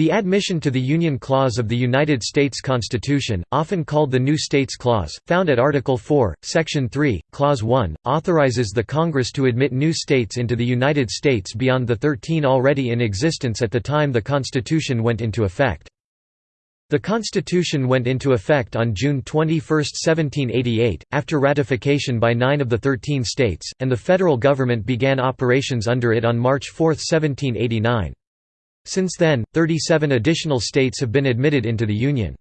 The Admission to the Union Clause of the United States Constitution, often called the New States Clause, found at Article 4, Section 3, Clause 1, authorizes the Congress to admit new states into the United States beyond the 13 already in existence at the time the Constitution went into effect. The Constitution went into effect on June 21, 1788, after ratification by nine of the thirteen states, and the federal government began operations under it on March 4, 1789. Since then, 37 additional states have been admitted into the Union.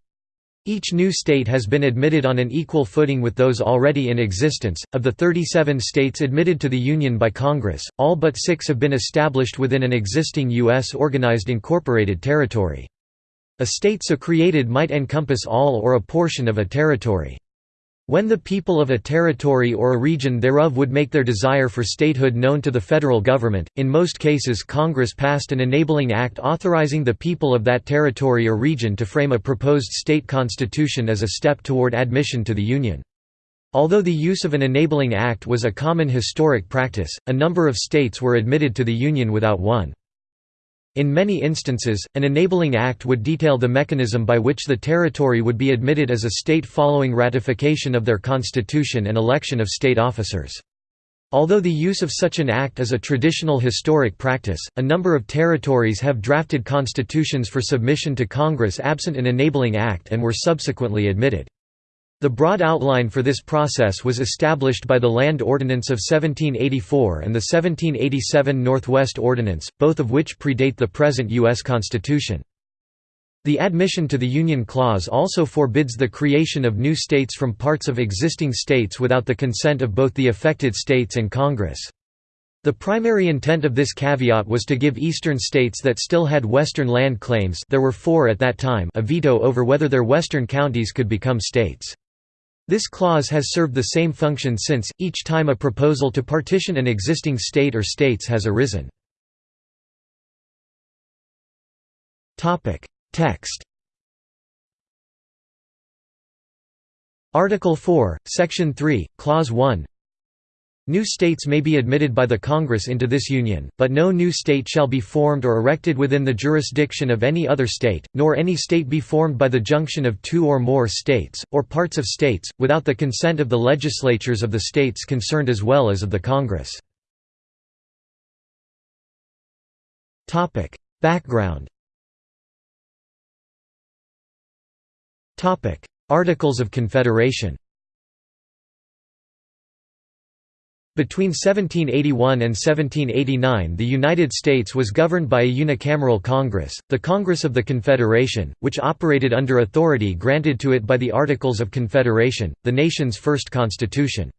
Each new state has been admitted on an equal footing with those already in existence. Of the 37 states admitted to the Union by Congress, all but six have been established within an existing U.S. organized incorporated territory. A state so created might encompass all or a portion of a territory. When the people of a territory or a region thereof would make their desire for statehood known to the federal government, in most cases Congress passed an enabling act authorizing the people of that territory or region to frame a proposed state constitution as a step toward admission to the Union. Although the use of an enabling act was a common historic practice, a number of states were admitted to the Union without one. In many instances, an enabling act would detail the mechanism by which the territory would be admitted as a state following ratification of their constitution and election of state officers. Although the use of such an act is a traditional historic practice, a number of territories have drafted constitutions for submission to Congress absent an enabling act and were subsequently admitted. The broad outline for this process was established by the Land Ordinance of 1784 and the 1787 Northwest Ordinance, both of which predate the present U.S. Constitution. The admission to the Union Clause also forbids the creation of new states from parts of existing states without the consent of both the affected states and Congress. The primary intent of this caveat was to give eastern states that still had western land claims there were four at that time a veto over whether their western counties could become states. This clause has served the same function since, each time a proposal to partition an existing state or states has arisen. Text Article 4, Section 3, Clause 1 New states may be admitted by the Congress into this Union, but no new state shall be formed or erected within the jurisdiction of any other state, nor any state be formed by the junction of two or more states, or parts of states, without the consent of the legislatures of the states concerned as well as of the Congress. Background Articles of Confederation Between 1781 and 1789 the United States was governed by a unicameral Congress, the Congress of the Confederation, which operated under authority granted to it by the Articles of Confederation, the nation's first constitution.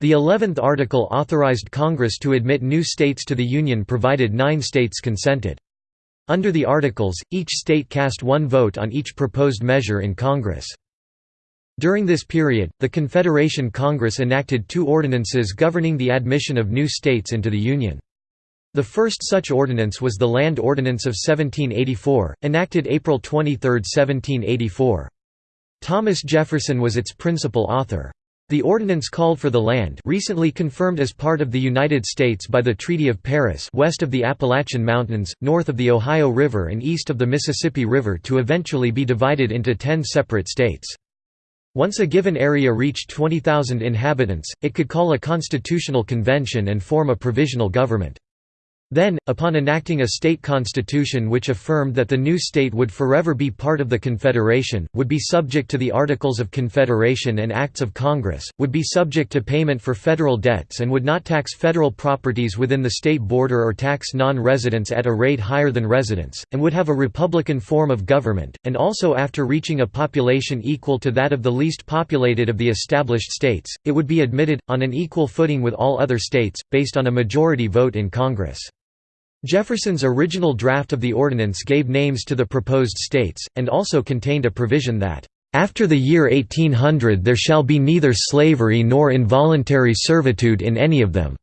The Eleventh Article authorized Congress to admit new states to the Union provided nine states consented. Under the Articles, each state cast one vote on each proposed measure in Congress. During this period, the Confederation Congress enacted two ordinances governing the admission of new states into the Union. The first such ordinance was the Land Ordinance of 1784, enacted April 23, 1784. Thomas Jefferson was its principal author. The ordinance called for the land recently confirmed as part of the United States by the Treaty of Paris west of the Appalachian Mountains, north of the Ohio River and east of the Mississippi River to eventually be divided into ten separate states. Once a given area reached 20,000 inhabitants, it could call a constitutional convention and form a provisional government. Then, upon enacting a state constitution which affirmed that the new state would forever be part of the Confederation, would be subject to the Articles of Confederation and Acts of Congress, would be subject to payment for federal debts and would not tax federal properties within the state border or tax non-residents at a rate higher than residents, and would have a republican form of government, and also after reaching a population equal to that of the least populated of the established states, it would be admitted, on an equal footing with all other states, based on a majority vote in Congress. Jefferson's original draft of the ordinance gave names to the proposed states, and also contained a provision that, "...after the year 1800 there shall be neither slavery nor involuntary servitude in any of them."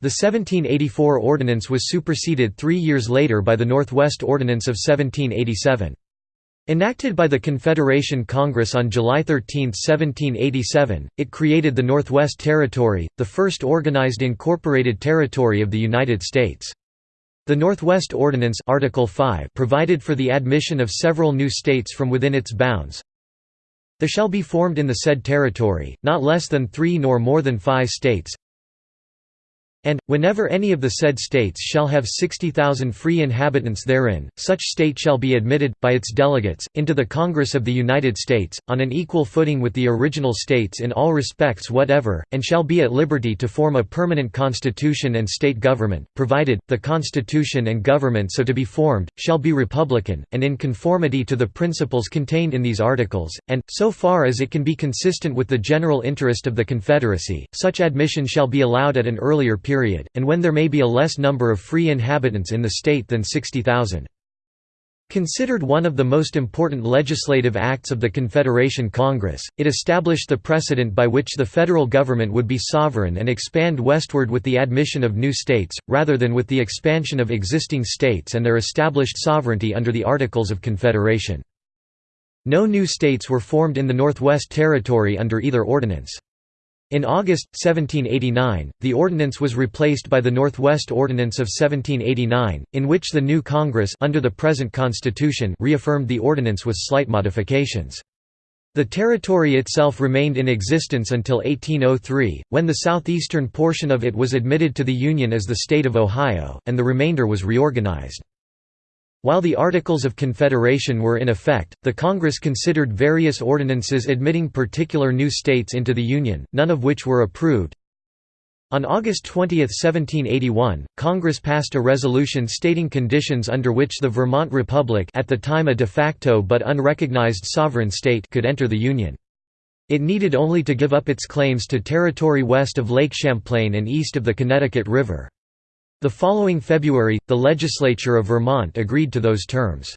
The 1784 ordinance was superseded three years later by the Northwest Ordinance of 1787. Enacted by the Confederation Congress on July 13, 1787, it created the Northwest Territory, the first organized incorporated territory of the United States. The Northwest Ordinance Article 5 provided for the admission of several new states from within its bounds. There shall be formed in the said territory, not less than three nor more than five states, and, whenever any of the said states shall have 60,000 free inhabitants therein, such state shall be admitted, by its delegates, into the Congress of the United States, on an equal footing with the original states in all respects whatever, and shall be at liberty to form a permanent constitution and state government, provided, the constitution and government so to be formed, shall be republican, and in conformity to the principles contained in these articles, and, so far as it can be consistent with the general interest of the Confederacy, such admission shall be allowed at an earlier period period, and when there may be a less number of free inhabitants in the state than 60,000. Considered one of the most important legislative acts of the Confederation Congress, it established the precedent by which the federal government would be sovereign and expand westward with the admission of new states, rather than with the expansion of existing states and their established sovereignty under the Articles of Confederation. No new states were formed in the Northwest Territory under either ordinance. In August, 1789, the ordinance was replaced by the Northwest Ordinance of 1789, in which the new Congress under the present Constitution reaffirmed the ordinance with slight modifications. The territory itself remained in existence until 1803, when the southeastern portion of it was admitted to the Union as the state of Ohio, and the remainder was reorganized. While the Articles of Confederation were in effect, the Congress considered various ordinances admitting particular new states into the Union, none of which were approved. On August 20, 1781, Congress passed a resolution stating conditions under which the Vermont Republic at the time a de facto but unrecognized sovereign state could enter the Union. It needed only to give up its claims to territory west of Lake Champlain and east of the Connecticut River. The following February, the legislature of Vermont agreed to those terms.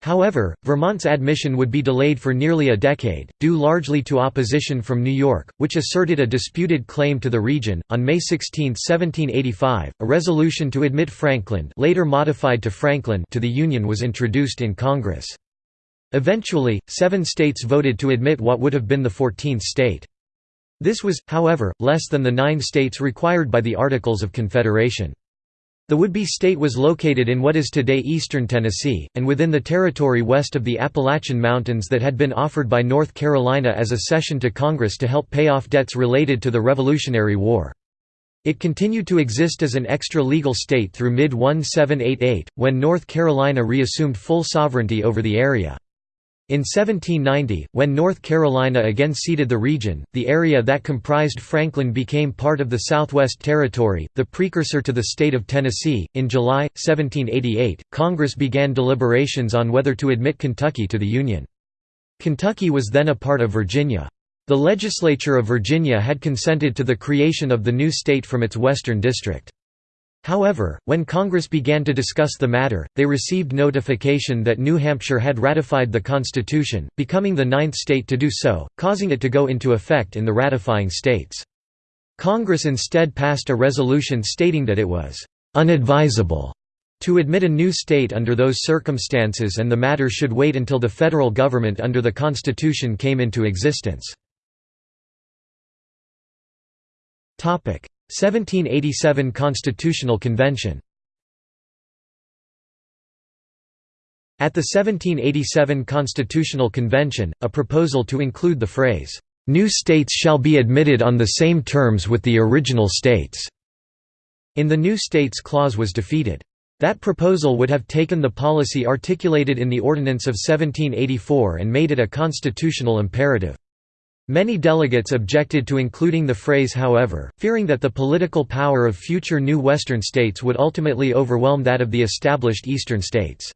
However, Vermont's admission would be delayed for nearly a decade, due largely to opposition from New York, which asserted a disputed claim to the region. On May 16, 1785, a resolution to admit Frankland, later modified to Franklin, to the Union was introduced in Congress. Eventually, seven states voted to admit what would have been the fourteenth state. This was, however, less than the nine states required by the Articles of Confederation. The would-be state was located in what is today eastern Tennessee, and within the territory west of the Appalachian Mountains that had been offered by North Carolina as a cession to Congress to help pay off debts related to the Revolutionary War. It continued to exist as an extra-legal state through mid-1788, when North Carolina reassumed full sovereignty over the area. In 1790, when North Carolina again ceded the region, the area that comprised Franklin became part of the Southwest Territory, the precursor to the state of Tennessee. In July, 1788, Congress began deliberations on whether to admit Kentucky to the Union. Kentucky was then a part of Virginia. The legislature of Virginia had consented to the creation of the new state from its western district. However, when Congress began to discuss the matter, they received notification that New Hampshire had ratified the Constitution, becoming the ninth state to do so, causing it to go into effect in the ratifying states. Congress instead passed a resolution stating that it was «unadvisable» to admit a new state under those circumstances and the matter should wait until the federal government under the Constitution came into existence. 1787 Constitutional Convention At the 1787 Constitutional Convention, a proposal to include the phrase, "'New states shall be admitted on the same terms with the original states' in the New States Clause was defeated. That proposal would have taken the policy articulated in the Ordinance of 1784 and made it a constitutional imperative. Many delegates objected to including the phrase however, fearing that the political power of future new Western states would ultimately overwhelm that of the established Eastern states.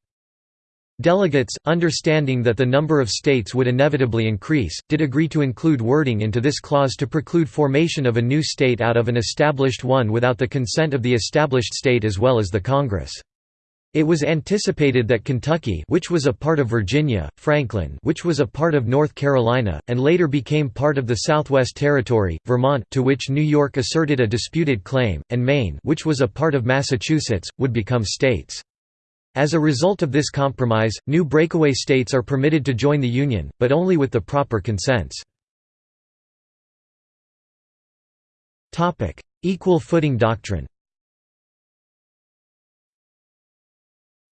Delegates, understanding that the number of states would inevitably increase, did agree to include wording into this clause to preclude formation of a new state out of an established one without the consent of the established state as well as the Congress. It was anticipated that Kentucky which was a part of Virginia, Franklin which was a part of North Carolina, and later became part of the Southwest Territory, Vermont to which New York asserted a disputed claim, and Maine which was a part of Massachusetts, would become states. As a result of this compromise, new breakaway states are permitted to join the Union, but only with the proper consents. Equal footing doctrine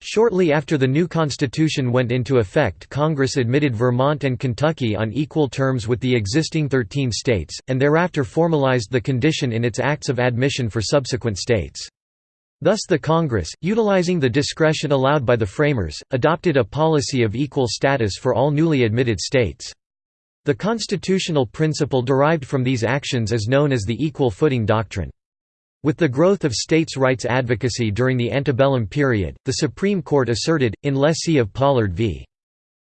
Shortly after the new constitution went into effect Congress admitted Vermont and Kentucky on equal terms with the existing 13 states, and thereafter formalized the condition in its acts of admission for subsequent states. Thus the Congress, utilizing the discretion allowed by the framers, adopted a policy of equal status for all newly admitted states. The constitutional principle derived from these actions is known as the equal footing doctrine. With the growth of states' rights advocacy during the antebellum period, the Supreme Court asserted, in lessee of Pollard v.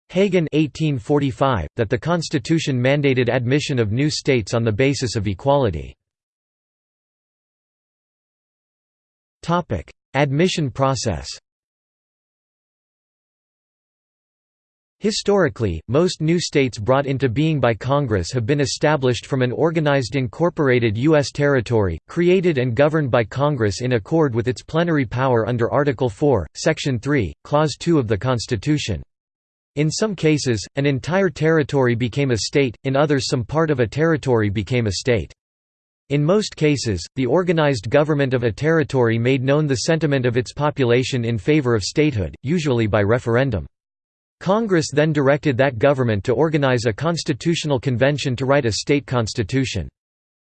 Hagan 1845, that the Constitution mandated admission of new states on the basis of equality. Admission process Historically, most new states brought into being by Congress have been established from an organized incorporated U.S. territory, created and governed by Congress in accord with its plenary power under Article 4, Section 3, Clause 2 of the Constitution. In some cases, an entire territory became a state, in others some part of a territory became a state. In most cases, the organized government of a territory made known the sentiment of its population in favor of statehood, usually by referendum. Congress then directed that government to organize a constitutional convention to write a state constitution.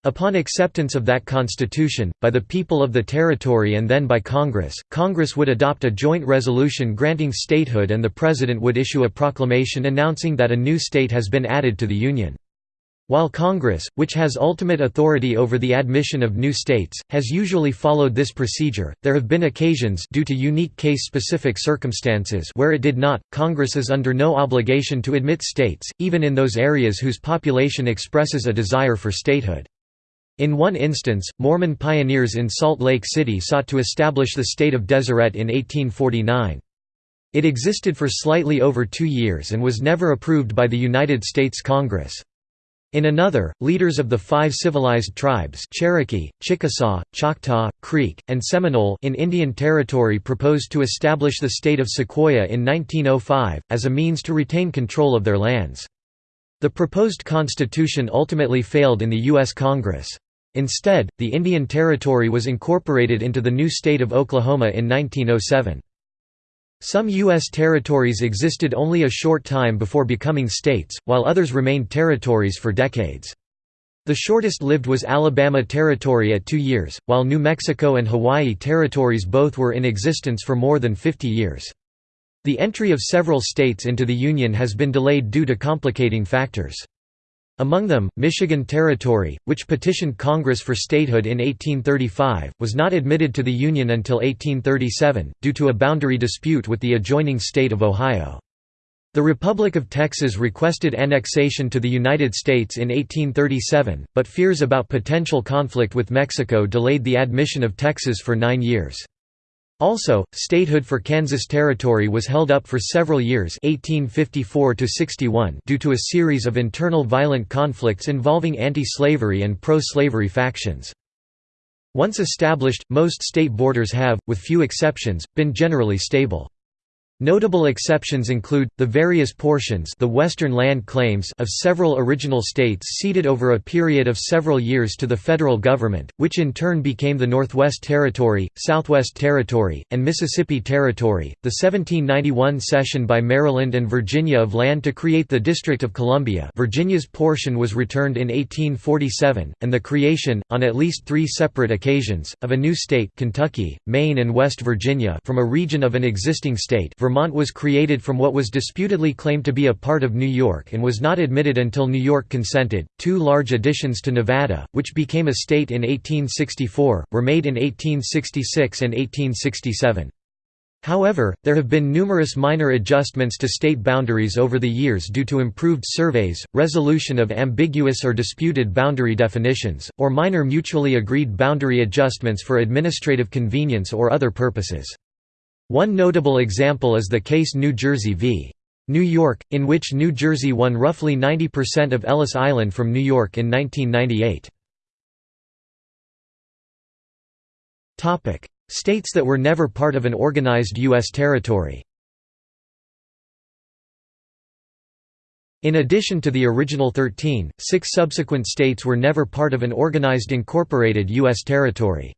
Upon acceptance of that constitution, by the people of the territory and then by Congress, Congress would adopt a joint resolution granting statehood and the President would issue a proclamation announcing that a new state has been added to the Union. While Congress, which has ultimate authority over the admission of new states, has usually followed this procedure, there have been occasions due to unique case-specific circumstances where it did not. Congress is under no obligation to admit states, even in those areas whose population expresses a desire for statehood. In one instance, Mormon pioneers in Salt Lake City sought to establish the state of Deseret in 1849. It existed for slightly over two years and was never approved by the United States Congress. In another, leaders of the five civilized tribes Cherokee, Chickasaw, Choctaw, Creek, and Seminole in Indian Territory proposed to establish the state of Sequoyah in 1905, as a means to retain control of their lands. The proposed constitution ultimately failed in the U.S. Congress. Instead, the Indian Territory was incorporated into the new state of Oklahoma in 1907. Some U.S. territories existed only a short time before becoming states, while others remained territories for decades. The shortest lived was Alabama Territory at two years, while New Mexico and Hawaii territories both were in existence for more than 50 years. The entry of several states into the Union has been delayed due to complicating factors. Among them, Michigan Territory, which petitioned Congress for statehood in 1835, was not admitted to the Union until 1837, due to a boundary dispute with the adjoining state of Ohio. The Republic of Texas requested annexation to the United States in 1837, but fears about potential conflict with Mexico delayed the admission of Texas for nine years. Also, statehood for Kansas Territory was held up for several years 1854 due to a series of internal violent conflicts involving anti-slavery and pro-slavery factions. Once established, most state borders have, with few exceptions, been generally stable. Notable exceptions include, the various portions the western land claims of several original states ceded over a period of several years to the federal government, which in turn became the Northwest Territory, Southwest Territory, and Mississippi Territory, the 1791 cession by Maryland and Virginia of land to create the District of Columbia Virginia's portion was returned in 1847, and the creation, on at least three separate occasions, of a new state Kentucky, Maine and West Virginia from a region of an existing state Vermont was created from what was disputedly claimed to be a part of New York and was not admitted until New York consented. Two large additions to Nevada, which became a state in 1864, were made in 1866 and 1867. However, there have been numerous minor adjustments to state boundaries over the years due to improved surveys, resolution of ambiguous or disputed boundary definitions, or minor mutually agreed boundary adjustments for administrative convenience or other purposes. One notable example is the case New Jersey v. New York, in which New Jersey won roughly 90% of Ellis Island from New York in 1998. States that were never part of an organized U.S. territory In addition to the original 13, six subsequent states were never part of an organized incorporated U.S. territory.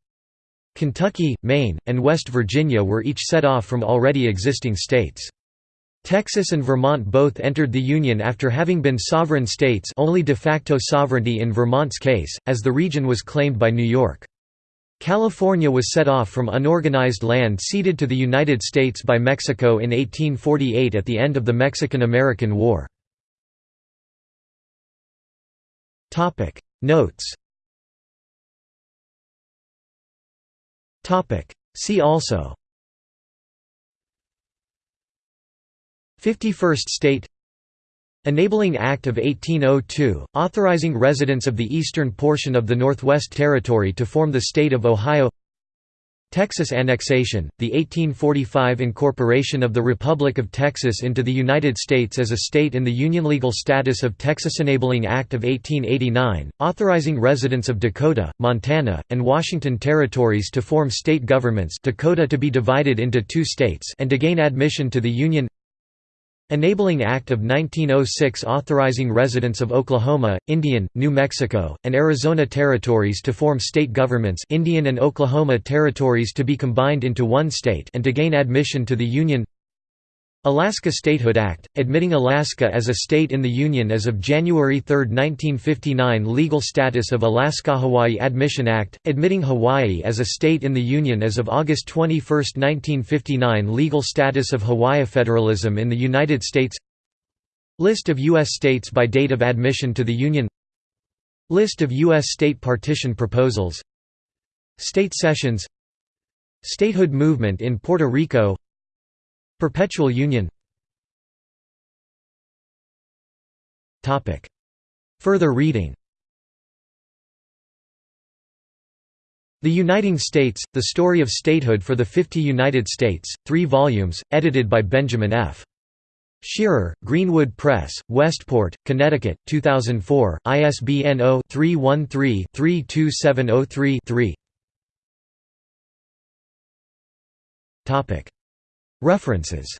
Kentucky, Maine, and West Virginia were each set off from already existing states. Texas and Vermont both entered the Union after having been sovereign states only de facto sovereignty in Vermont's case, as the region was claimed by New York. California was set off from unorganized land ceded to the United States by Mexico in 1848 at the end of the Mexican–American War. Notes See also 51st State Enabling Act of 1802, authorizing residents of the eastern portion of the Northwest Territory to form the state of Ohio Texas annexation, the 1845 incorporation of the Republic of Texas into the United States as a state in the Union legal status of Texas Enabling Act of 1889, authorizing residents of Dakota, Montana, and Washington territories to form state governments Dakota to be divided into two states and to gain admission to the Union Enabling Act of 1906 authorizing residents of Oklahoma, Indian, New Mexico, and Arizona territories to form state governments Indian and Oklahoma territories to be combined into one state and to gain admission to the Union Alaska Statehood Act, admitting Alaska as a state in the Union as of January 3, 1959 Legal status of Alaska-Hawaii Admission Act, admitting Hawaii as a state in the Union as of August 21, 1959 Legal status of Hawaii Federalism in the United States List of U.S. states by date of admission to the Union List of U.S. state partition proposals State sessions Statehood movement in Puerto Rico Perpetual Union. Further reading. The Uniting States, The Story of Statehood for the Fifty United States, 3 volumes, edited by Benjamin F. Shearer, Greenwood Press, Westport, Connecticut, 2004, ISBN 0-313-32703-3 References